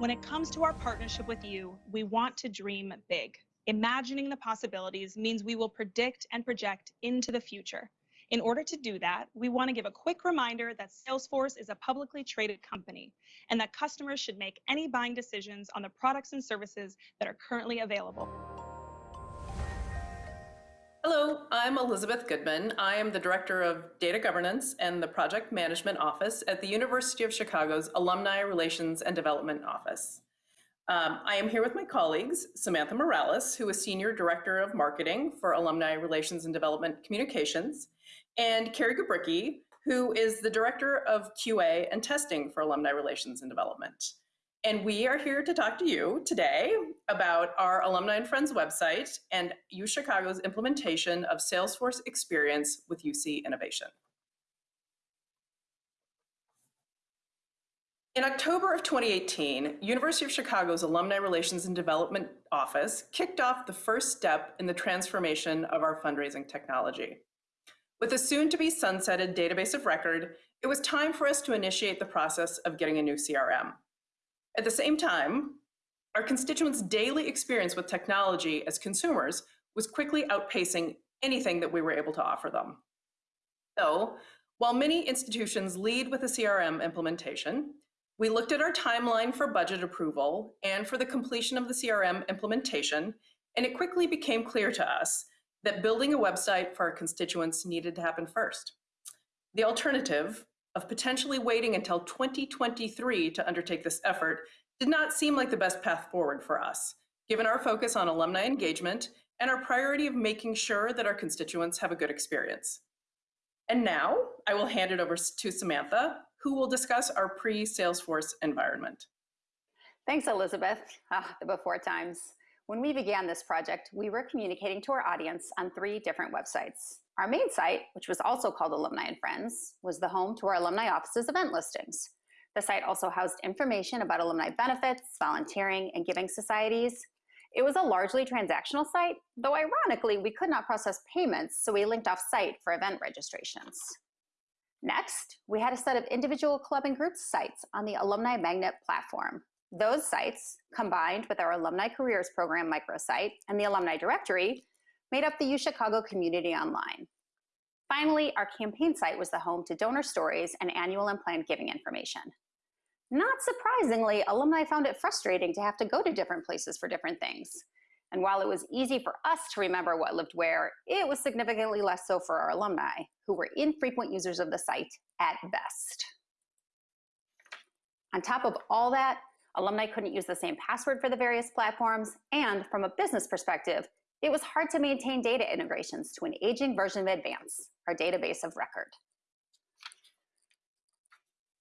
When it comes to our partnership with you, we want to dream big. Imagining the possibilities means we will predict and project into the future. In order to do that, we want to give a quick reminder that Salesforce is a publicly traded company and that customers should make any buying decisions on the products and services that are currently available. Hello, I'm Elizabeth Goodman. I am the Director of Data Governance and the Project Management Office at the University of Chicago's Alumni Relations and Development Office. Um, I am here with my colleagues, Samantha Morales, who is Senior Director of Marketing for Alumni Relations and Development Communications, and Carrie Gabricki, who is the Director of QA and Testing for Alumni Relations and Development. And we are here to talk to you today about our Alumni and Friends website and U Chicago's implementation of Salesforce Experience with UC Innovation. In October of 2018, University of Chicago's Alumni Relations and Development Office kicked off the first step in the transformation of our fundraising technology. With a soon-to-be sunsetted database of record, it was time for us to initiate the process of getting a new CRM. At the same time, our constituents' daily experience with technology as consumers was quickly outpacing anything that we were able to offer them. So, while many institutions lead with a CRM implementation, we looked at our timeline for budget approval and for the completion of the CRM implementation, and it quickly became clear to us that building a website for our constituents needed to happen first. The alternative of potentially waiting until 2023 to undertake this effort did not seem like the best path forward for us, given our focus on alumni engagement and our priority of making sure that our constituents have a good experience. And now I will hand it over to Samantha, who will discuss our pre-Salesforce environment. Thanks, Elizabeth. Ah, the before times. When we began this project, we were communicating to our audience on three different websites. Our main site, which was also called Alumni and Friends, was the home to our alumni office's event listings. The site also housed information about alumni benefits, volunteering, and giving societies. It was a largely transactional site, though ironically, we could not process payments, so we linked off site for event registrations. Next, we had a set of individual club and group sites on the Alumni Magnet platform. Those sites, combined with our Alumni Careers Program microsite and the Alumni Directory, made up the U Chicago community online. Finally, our campaign site was the home to donor stories and annual and planned giving information. Not surprisingly, alumni found it frustrating to have to go to different places for different things. And while it was easy for us to remember what lived where, it was significantly less so for our alumni, who were infrequent users of the site at best. On top of all that, alumni couldn't use the same password for the various platforms, and from a business perspective, it was hard to maintain data integrations to an aging version of Advance, our database of record.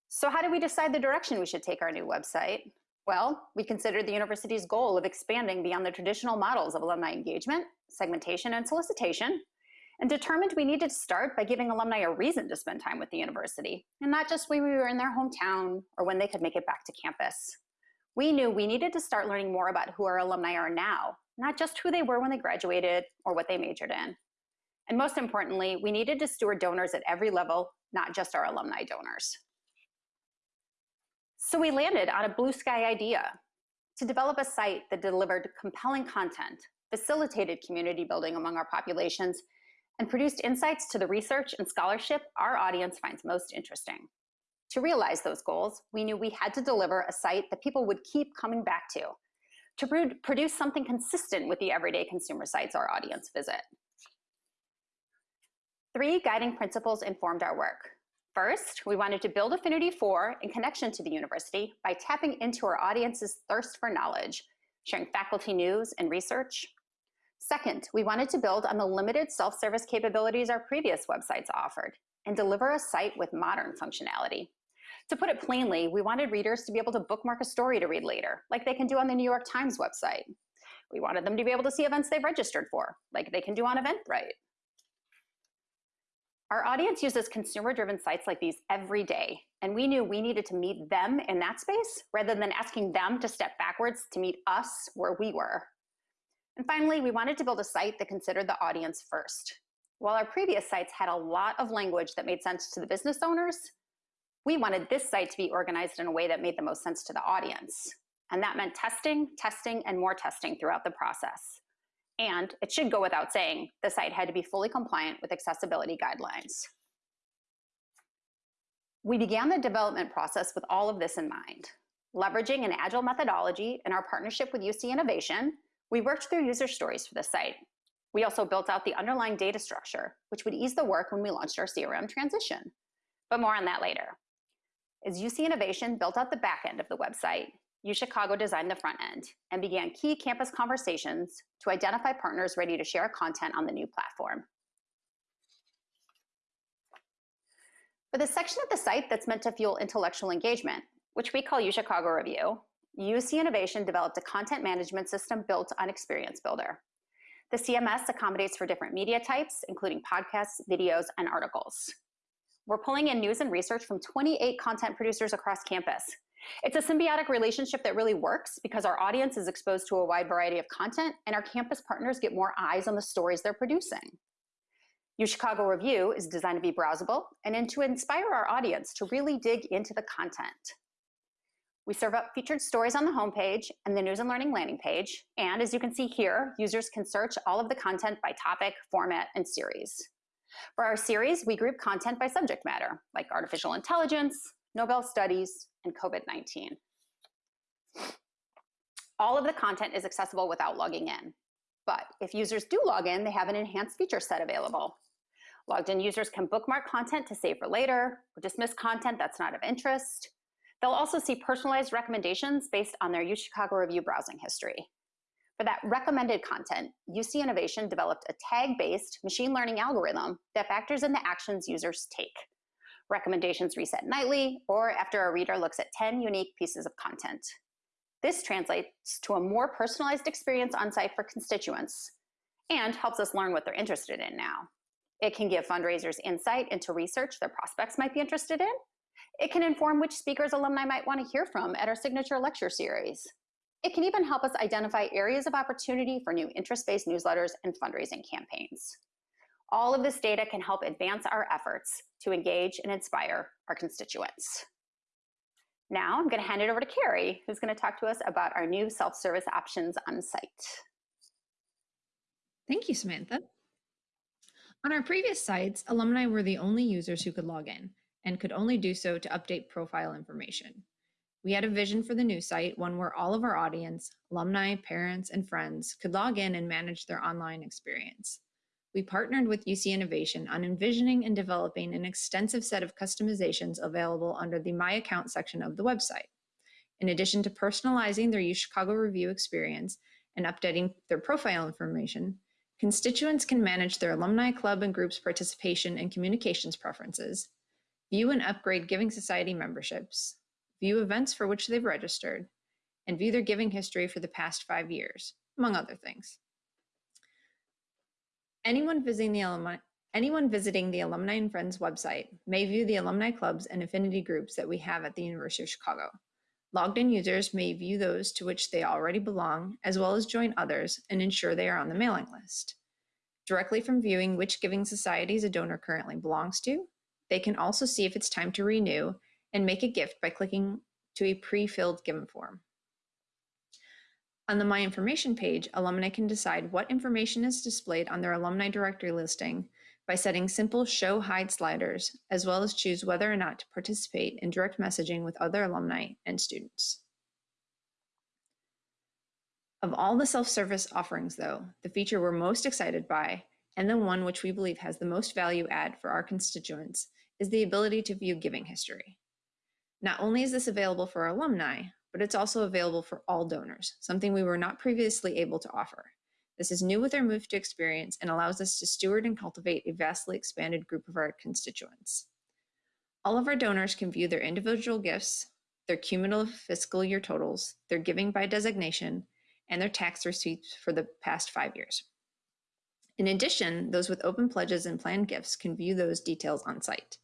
So how did we decide the direction we should take our new website? Well, we considered the university's goal of expanding beyond the traditional models of alumni engagement, segmentation, and solicitation, and determined we needed to start by giving alumni a reason to spend time with the university, and not just when we were in their hometown or when they could make it back to campus. We knew we needed to start learning more about who our alumni are now, not just who they were when they graduated or what they majored in. And most importantly, we needed to steward donors at every level, not just our alumni donors. So we landed on a blue sky idea to develop a site that delivered compelling content, facilitated community building among our populations, and produced insights to the research and scholarship our audience finds most interesting. To realize those goals, we knew we had to deliver a site that people would keep coming back to, to produce something consistent with the everyday consumer sites our audience visit. Three guiding principles informed our work. First, we wanted to build affinity for and connection to the university by tapping into our audience's thirst for knowledge, sharing faculty news and research. Second, we wanted to build on the limited self-service capabilities our previous websites offered and deliver a site with modern functionality. To put it plainly, we wanted readers to be able to bookmark a story to read later, like they can do on the New York Times website. We wanted them to be able to see events they've registered for, like they can do on Eventbrite. Our audience uses consumer-driven sites like these every day, and we knew we needed to meet them in that space rather than asking them to step backwards to meet us where we were. And finally, we wanted to build a site that considered the audience first. While our previous sites had a lot of language that made sense to the business owners, we wanted this site to be organized in a way that made the most sense to the audience. and that meant testing, testing, and more testing throughout the process. And it should go without saying, the site had to be fully compliant with accessibility guidelines. We began the development process with all of this in mind. Leveraging an agile methodology and our partnership with UC Innovation, we worked through user stories for the site. We also built out the underlying data structure, which would ease the work when we launched our CRM transition. But more on that later. As UC Innovation built out the back end of the website, UChicago designed the front end and began key campus conversations to identify partners ready to share content on the new platform. For the section of the site that's meant to fuel intellectual engagement, which we call UChicago Review, UC Innovation developed a content management system built on Experience Builder. The CMS accommodates for different media types, including podcasts, videos, and articles. We're pulling in news and research from 28 content producers across campus. It's a symbiotic relationship that really works because our audience is exposed to a wide variety of content and our campus partners get more eyes on the stories they're producing. UChicago Review is designed to be browsable and to inspire our audience to really dig into the content. We serve up featured stories on the homepage and the news and learning landing page. And as you can see here, users can search all of the content by topic, format, and series. For our series, we group content by subject matter, like artificial intelligence, Nobel studies, and COVID-19. All of the content is accessible without logging in. But if users do log in, they have an enhanced feature set available. Logged in users can bookmark content to save for later, or dismiss content that's not of interest, They'll also see personalized recommendations based on their UChicago Review browsing history. For that recommended content, UC Innovation developed a tag-based machine learning algorithm that factors in the actions users take. Recommendations reset nightly or after a reader looks at 10 unique pieces of content. This translates to a more personalized experience on site for constituents and helps us learn what they're interested in now. It can give fundraisers insight into research their prospects might be interested in, it can inform which speakers alumni might want to hear from at our signature lecture series. It can even help us identify areas of opportunity for new interest-based newsletters and fundraising campaigns. All of this data can help advance our efforts to engage and inspire our constituents. Now I'm going to hand it over to Carrie, who's going to talk to us about our new self-service options on site. Thank you, Samantha. On our previous sites, alumni were the only users who could log in, and could only do so to update profile information. We had a vision for the new site, one where all of our audience, alumni, parents, and friends could log in and manage their online experience. We partnered with UC Innovation on envisioning and developing an extensive set of customizations available under the My Account section of the website. In addition to personalizing their UChicago Review experience and updating their profile information, constituents can manage their alumni club and groups participation and communications preferences, view and upgrade Giving Society memberships, view events for which they've registered, and view their giving history for the past five years, among other things. Anyone visiting the alumni, anyone visiting the Alumni and Friends website may view the alumni clubs and affinity groups that we have at the University of Chicago. Logged in users may view those to which they already belong, as well as join others and ensure they are on the mailing list. Directly from viewing which giving societies a donor currently belongs to, they can also see if it's time to renew and make a gift by clicking to a pre-filled given form. On the My Information page, alumni can decide what information is displayed on their alumni directory listing by setting simple show hide sliders, as well as choose whether or not to participate in direct messaging with other alumni and students. Of all the self-service offerings though, the feature we're most excited by, and the one which we believe has the most value add for our constituents, is the ability to view giving history. Not only is this available for our alumni, but it's also available for all donors, something we were not previously able to offer. This is new with our move to experience and allows us to steward and cultivate a vastly expanded group of our constituents. All of our donors can view their individual gifts, their cumulative fiscal year totals, their giving by designation, and their tax receipts for the past five years. In addition, those with open pledges and planned gifts can view those details on site.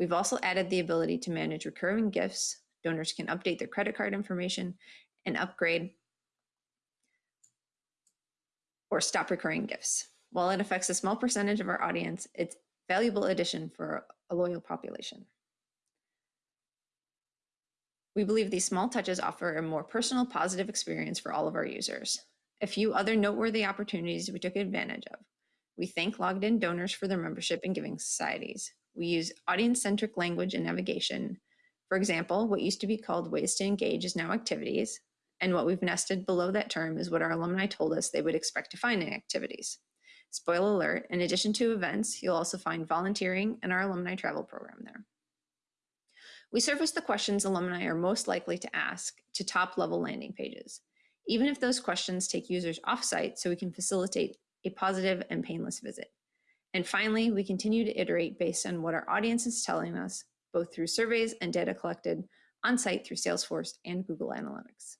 We've also added the ability to manage recurring gifts. Donors can update their credit card information and upgrade or stop recurring gifts. While it affects a small percentage of our audience, it's a valuable addition for a loyal population. We believe these small touches offer a more personal, positive experience for all of our users. A few other noteworthy opportunities we took advantage of. We thank logged in donors for their membership in giving societies. We use audience centric language and navigation. For example, what used to be called ways to engage is now activities. And what we've nested below that term is what our alumni told us they would expect to find in activities. Spoiler alert, in addition to events, you'll also find volunteering and our alumni travel program there. We surface the questions alumni are most likely to ask to top level landing pages, even if those questions take users offsite so we can facilitate a positive and painless visit. And finally, we continue to iterate based on what our audience is telling us, both through surveys and data collected on site through Salesforce and Google Analytics.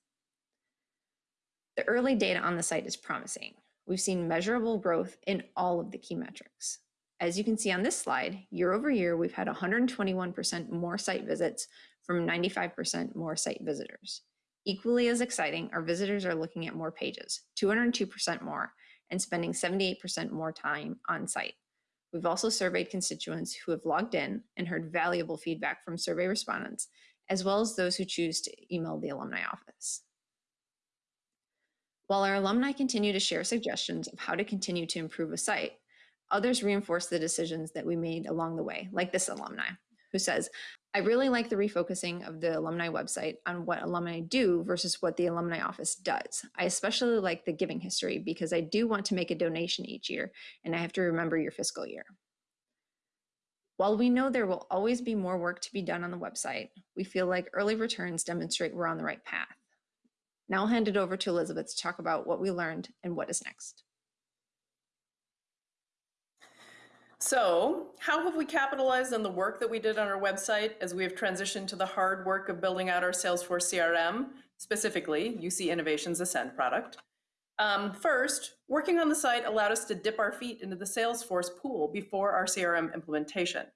The early data on the site is promising. We've seen measurable growth in all of the key metrics. As you can see on this slide, year over year, we've had 121% more site visits from 95% more site visitors. Equally as exciting, our visitors are looking at more pages, 202% more, and spending 78% more time on site. We've also surveyed constituents who have logged in and heard valuable feedback from survey respondents, as well as those who choose to email the alumni office. While our alumni continue to share suggestions of how to continue to improve a site, others reinforce the decisions that we made along the way, like this alumni, who says, I really like the refocusing of the alumni website on what alumni do versus what the alumni office does. I especially like the giving history because I do want to make a donation each year and I have to remember your fiscal year. While we know there will always be more work to be done on the website, we feel like early returns demonstrate we're on the right path. Now I'll hand it over to Elizabeth to talk about what we learned and what is next. So, how have we capitalized on the work that we did on our website as we have transitioned to the hard work of building out our Salesforce CRM, specifically UC Innovations Ascend product? Um, first, working on the site allowed us to dip our feet into the Salesforce pool before our CRM implementation.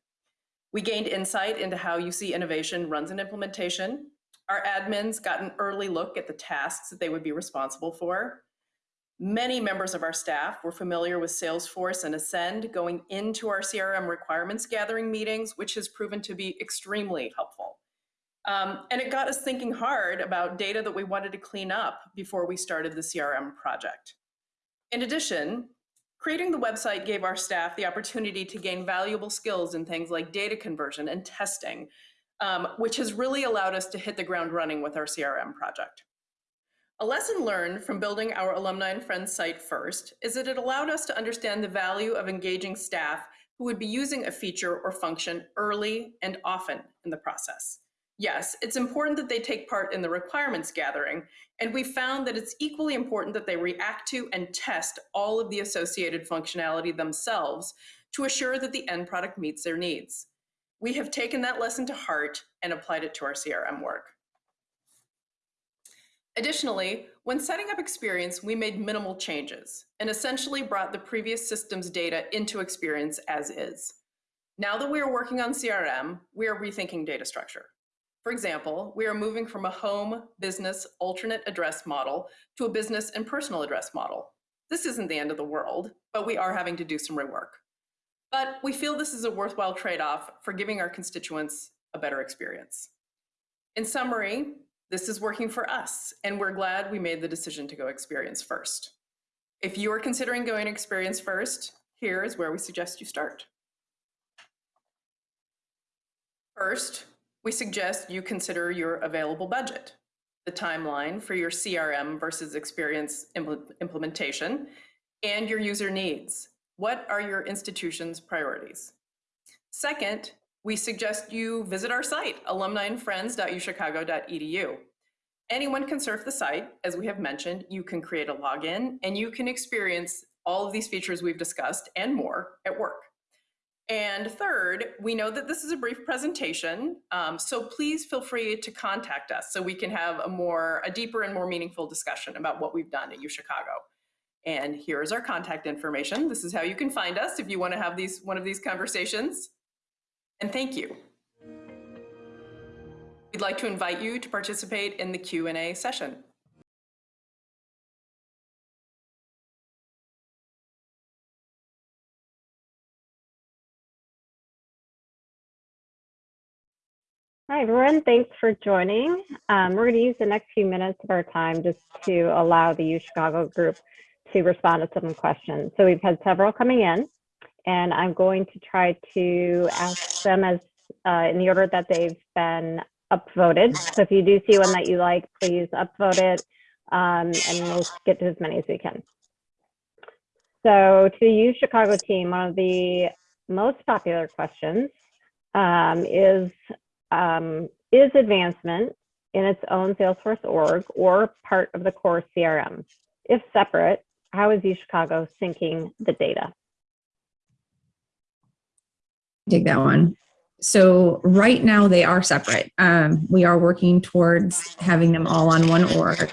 We gained insight into how UC Innovation runs an implementation. Our admins got an early look at the tasks that they would be responsible for. Many members of our staff were familiar with Salesforce and Ascend going into our CRM requirements gathering meetings, which has proven to be extremely helpful. Um, and it got us thinking hard about data that we wanted to clean up before we started the CRM project. In addition, creating the website gave our staff the opportunity to gain valuable skills in things like data conversion and testing, um, which has really allowed us to hit the ground running with our CRM project. A lesson learned from building our Alumni and Friends site first is that it allowed us to understand the value of engaging staff who would be using a feature or function early and often in the process. Yes, it's important that they take part in the requirements gathering, and we found that it's equally important that they react to and test all of the associated functionality themselves to assure that the end product meets their needs. We have taken that lesson to heart and applied it to our CRM work. Additionally, when setting up Experience, we made minimal changes and essentially brought the previous system's data into Experience as is. Now that we are working on CRM, we are rethinking data structure. For example, we are moving from a home, business, alternate address model to a business and personal address model. This isn't the end of the world, but we are having to do some rework. But we feel this is a worthwhile trade-off for giving our constituents a better experience. In summary, this is working for us, and we're glad we made the decision to go experience first. If you are considering going experience first, here is where we suggest you start. First, we suggest you consider your available budget, the timeline for your CRM versus experience impl implementation, and your user needs. What are your institution's priorities? Second, we suggest you visit our site, alumniandfriends.uchicago.edu. Anyone can surf the site. As we have mentioned, you can create a login and you can experience all of these features we've discussed and more at work. And third, we know that this is a brief presentation, um, so please feel free to contact us so we can have a more, a deeper and more meaningful discussion about what we've done at UChicago. And here is our contact information. This is how you can find us if you want to have these one of these conversations and thank you. We'd like to invite you to participate in the Q&A session. Hi, everyone. Thanks for joining. Um, we're going to use the next few minutes of our time just to allow the U Chicago group to respond to some questions. So we've had several coming in, and I'm going to try to ask them as uh, in the order that they've been upvoted. So if you do see one that you like, please upvote it, um, and we'll get to as many as we can. So to the U Chicago team, one of the most popular questions um, is um, is advancement in its own Salesforce org or part of the core CRM? If separate, how is UChicago syncing the data? Take that one. So right now they are separate. Um, we are working towards having them all on one org,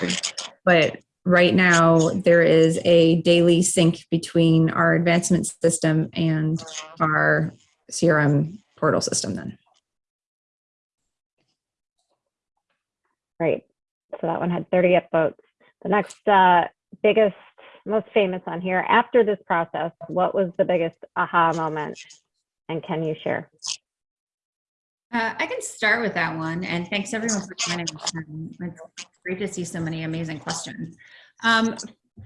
but right now there is a daily sync between our advancement system and our CRM portal system then. Great. So that one had 30 upvotes. The next uh, biggest, most famous on here, after this process, what was the biggest aha moment? And can you share? Uh, I can start with that one, and thanks everyone for joining. Um, It's great to see so many amazing questions. Um,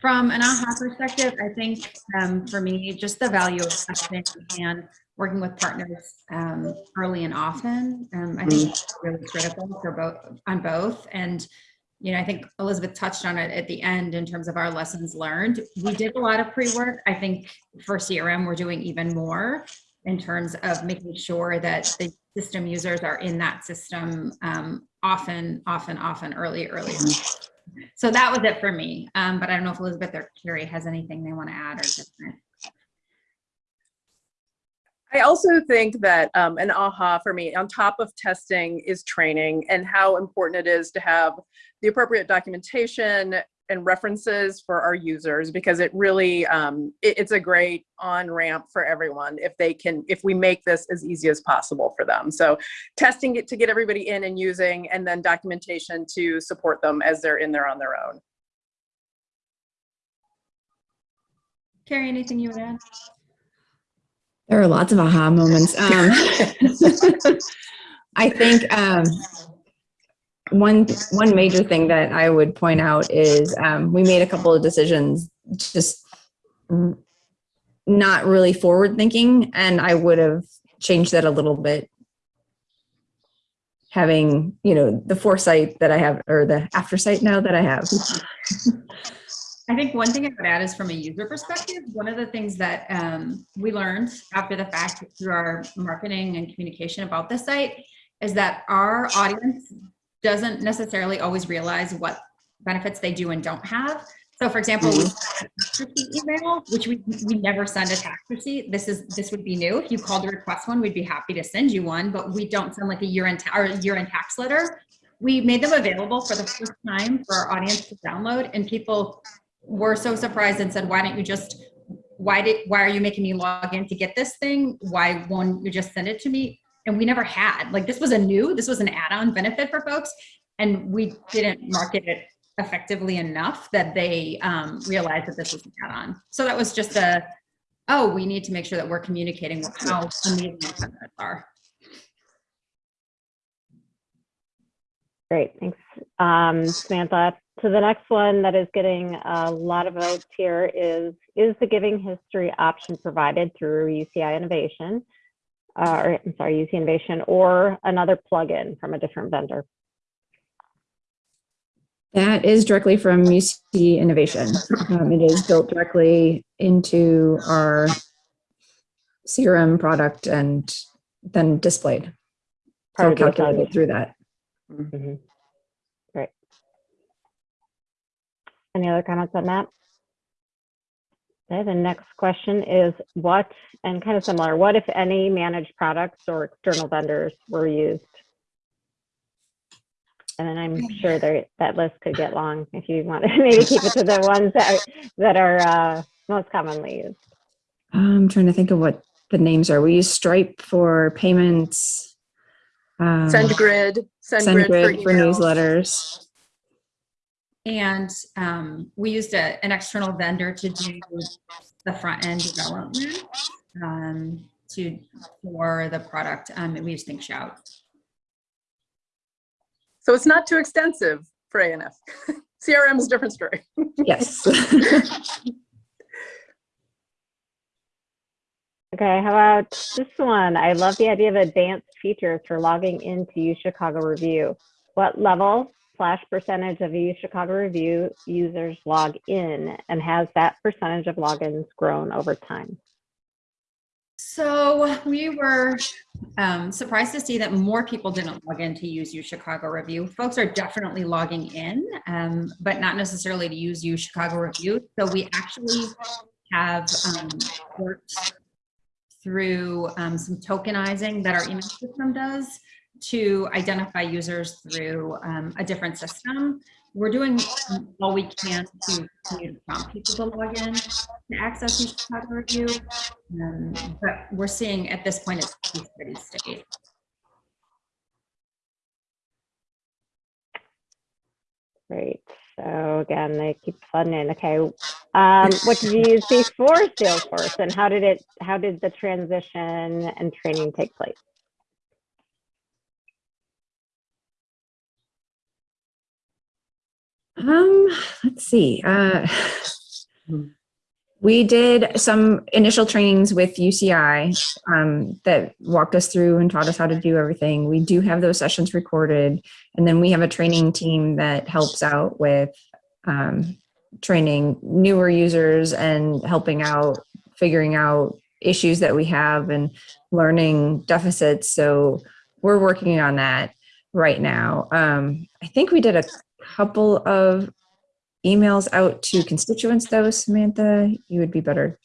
from an AHA perspective, I think um, for me, just the value of testing and working with partners um, early and often, um, I think is really critical for both on both. And you know, I think Elizabeth touched on it at the end in terms of our lessons learned. We did a lot of pre-work. I think for CRM, we're doing even more in terms of making sure that the system users are in that system um, often, often, often, early, early. So that was it for me. Um, but I don't know if Elizabeth or Carrie has anything they want to add or different. I also think that um, an aha for me on top of testing is training and how important it is to have the appropriate documentation and references for our users because it really um, it, it's a great on ramp for everyone if they can if we make this as easy as possible for them so testing it to get everybody in and using and then documentation to support them as they're in there on their own Carrie, anything you would add? There are lots of aha moments. Um, I think um, one one major thing that I would point out is um, we made a couple of decisions just not really forward thinking, and I would have changed that a little bit. Having you know the foresight that I have, or the aftersight now that I have. I think one thing I would add is from a user perspective, one of the things that um, we learned after the fact through our marketing and communication about the site is that our audience doesn't necessarily always realize what benefits they do and don't have. So for example, mm-hmm. we a tax receipt email, which we, we never send a tax receipt. This is this would be new. If you called to request one, we'd be happy to send you one, but we don't send like a year-end ta- or year-end tax letter. We made them available for the first time for our audience to download, and people were so surprised and said, "Why don't you just? Why did? Why are you making me log in to get this thing? Why won't you just send it to me?" And we never had like this was a new, this was an add-on benefit for folks, and we didn't market it effectively enough that they um, realized that this was an add-on. So that was just a, oh, we need to make sure that we're communicating how amazing the benefits are. Great, thanks, um, Samantha. So the next one that is getting a lot of votes here is, is the giving history option provided through UCI Innovation? Uh, or, I'm sorry, UC Innovation or another plugin from a different vendor? That is directly from UC Innovation. Um, it is built directly into our CRM product and then displayed. So calculated through that. Mhm. Great. Any other comments on that? Okay, the next question is what, and kind of similar, what if any managed products or external vendors were used? And then I'm sure there, that list could get long if you want to maybe keep it to the ones that are, that are uh, most commonly used. I'm trying to think of what the names are. We use Stripe for payments. um, SendGrid, SendGrid, SendGrid for emails. newsletters. And um, we used a, an external vendor to do the front end development um, to for the product. Um, and we used ThinkShout. So it's not too extensive for ANF. CRM is a different story. Yes. Okay, how about this one? I love the idea of advanced features for logging into U Chicago Review. What level slash percentage of U Chicago Review users log in and has that percentage of logins grown over time? So we were um, surprised to see that more people didn't log in to use U Chicago Review. Folks are definitely logging in, um, but not necessarily to use U Chicago Review. So we actually have um, worked through um, some tokenizing that our email system does to identify users through um, a different system. We're doing all we can to continue to prompt people to log in to access each Chicago review. Um, but we're seeing at this point it's pretty steady. Great. So again, they keep funding. Okay. Um, what did you use before Salesforce and how did it, how did the transition and training take place? Um, let's see. Uh, we did some initial trainings with UCI um, that walked us through and taught us how to do everything. We do have those sessions recorded, and then we have a training team that helps out with um, training newer users and helping out figuring out issues that we have and learning deficits. So we're working on that right now. Um, I think we did a couple of emails out to constituents though, Samantha, you would be better.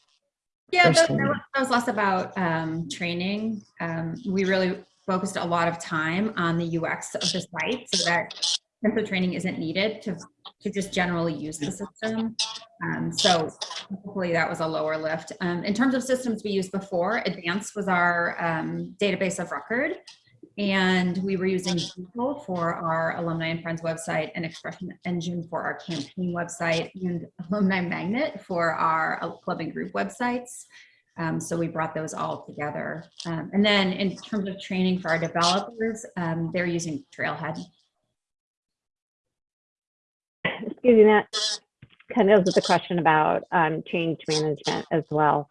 Yeah, that, that was- less about um, training. Um, we really focused a lot of time on the UX of the site so that the training isn't needed to, to just generally use the system. Um, so hopefully that was a lower lift. Um, in terms of systems we used before, Advance was our um, database of record. And we were using Drupal for our Alumni and Friends website and Expression Engine for our campaign website and Alumni Magnet for our uh, club and group websites. Um, so we brought those all together. Um, and then in terms of training for our developers, um, they're using Trailhead. Excuse me, that kind of with the question about um, change management as well.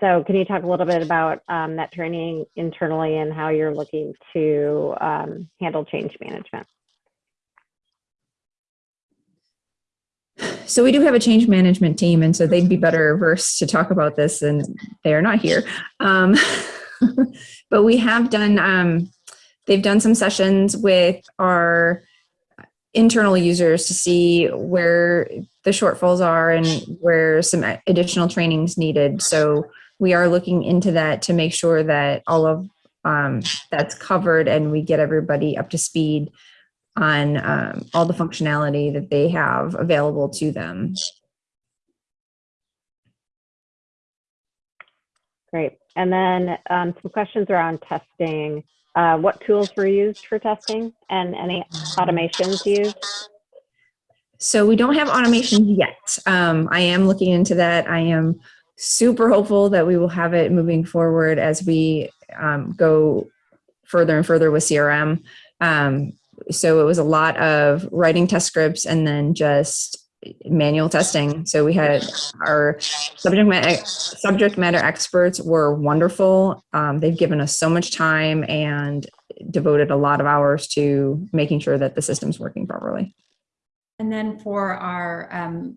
So can you talk a little bit about um, that training internally and how you're looking to um, handle change management? So we do have a change management team, and so they'd be better versed to talk about this, and they are not here. Um, but we have done, um, they've done some sessions with our internal users to see where the shortfalls are and where some additional trainings needed. So we are looking into that to make sure that all of um, that's covered and we get everybody up to speed on um, all the functionality that they have available to them. Great. And then um, some questions around testing. Uh, what tools were used for testing and any automations used? So we don't have automations yet. Um, I am looking into that. I am super hopeful that we will have it moving forward as we um, go further and further with CRM. Um, so it was a lot of writing test scripts and then just manual testing. So we had our subject matter, subject matter experts were wonderful. Um, they've given us so much time and devoted a lot of hours to making sure that the system's working properly. And then for our um,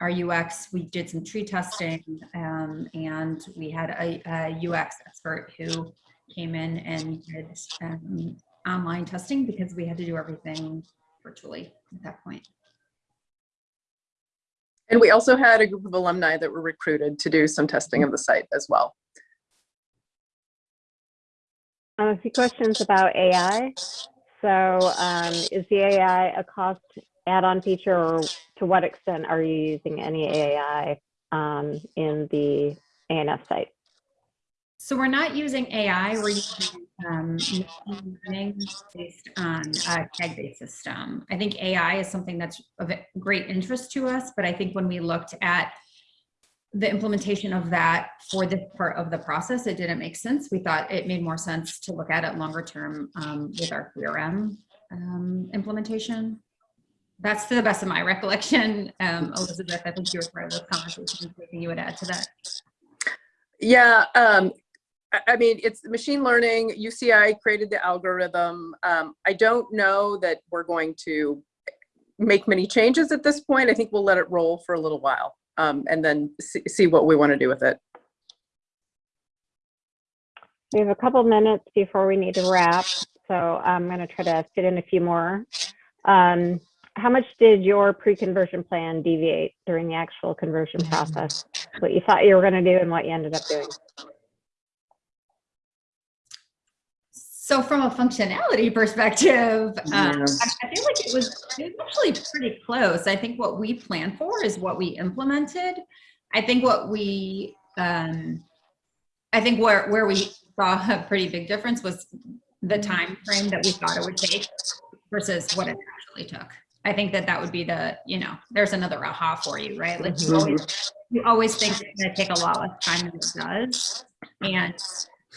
our UX, we did some tree testing um, and we had a, a, UX expert who came in and did um, online testing because we had to do everything virtually at that point. And we also had a group of alumni that were recruited to do some testing of the site as well. Um, a few questions about AI. So um, is the AI a cost add-on feature or to what extent are you using any AI um, in the ANF site? So we're not using AI, we're using um, learning based on a tag-based system. I think AI is something that's of great interest to us, but I think when we looked at the implementation of that for this part of the process, it didn't make sense. We thought it made more sense to look at it longer term um, with our CRM um, implementation. That's to the best of my recollection. Um, Elizabeth, I think you were part of those conversations. Anything you would add to that? Yeah, um, I, I mean, it's machine learning. UCI created the algorithm. Um, I don't know that we're going to make many changes at this point. I think we'll let it roll for a little while um, and then see, see what we want to do with it. We have a couple minutes before we need to wrap, so I'm going to try to fit in a few more. Um, how much did your pre-conversion plan deviate during the actual conversion process? What you thought you were going to do and what you ended up doing? So from a functionality perspective, um, Yeah. I, I feel like it was, it was actually pretty close. I think what we planned for is what we implemented. I think what we, um, I think where, where we saw a pretty big difference was the time frame that we thought it would take versus what it actually took. I think that that would be the, you know, there's another aha for you, right? Like you always, you always think it's gonna take a lot less time than it does. And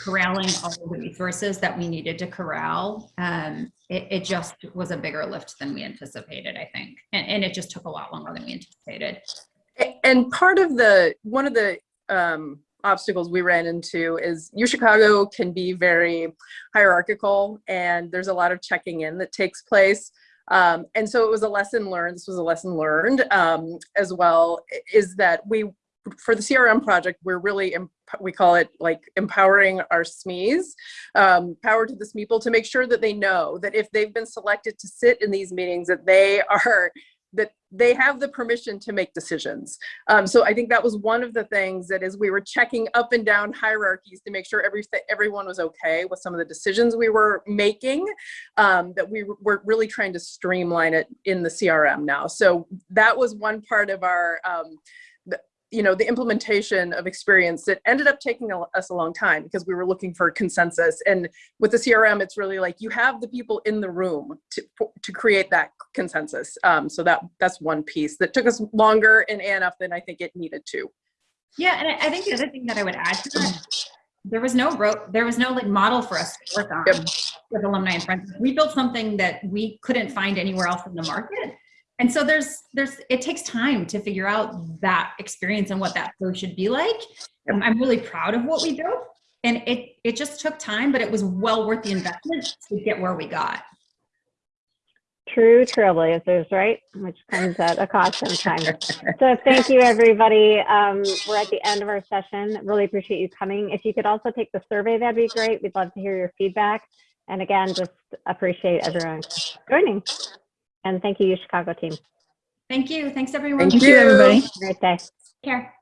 corralling all the resources that we needed to corral, um, it, it just was a bigger lift than we anticipated, I think. And, and it just took a lot longer than we anticipated. And part of the, one of the um, obstacles we ran into is U Chicago can be very hierarchical and there's a lot of checking in that takes place. Um, and so it was a lesson learned, this was a lesson learned um, as well, is that we, for the CRM project, we're really, we call it like empowering our SMEs, um, power to the SMEpeople to make sure that they know that if they've been selected to sit in these meetings, that they are they have the permission to make decisions. Um, so I think that was one of the things that as we were checking up and down hierarchies to make sure everything, everyone was okay with some of the decisions we were making, um, that we were really trying to streamline it in the CRM now. So that was one part of our, um, you know, the implementation of experience that ended up taking a, us a long time because we were looking for consensus. And with the CRM, it's really like you have the people in the room to, to create that consensus. Um, so that that's one piece that took us longer in ANF than I think it needed to. Yeah, and I, I think the other thing that I would add to that, there was no ro- there was no like model for us to work on Yep. with alumni and friends. We built something that we couldn't find anywhere else in the market. And so there's there's it takes time to figure out that experience and what that flow should be like. I'm, I'm really proud of what we built. And it it just took time, but it was well worth the investment to get where we got. True trailblazers, right? Which comes at a cost sometimes. So thank you, everybody. Um, we're at the end of our session. Really appreciate you coming. If you could also take the survey, that'd be great. We'd love to hear your feedback. And again, just appreciate everyone joining. And thank you, U Chicago team. Thank you. Thanks everyone. Thank Thank you, everybody. Great day. Care.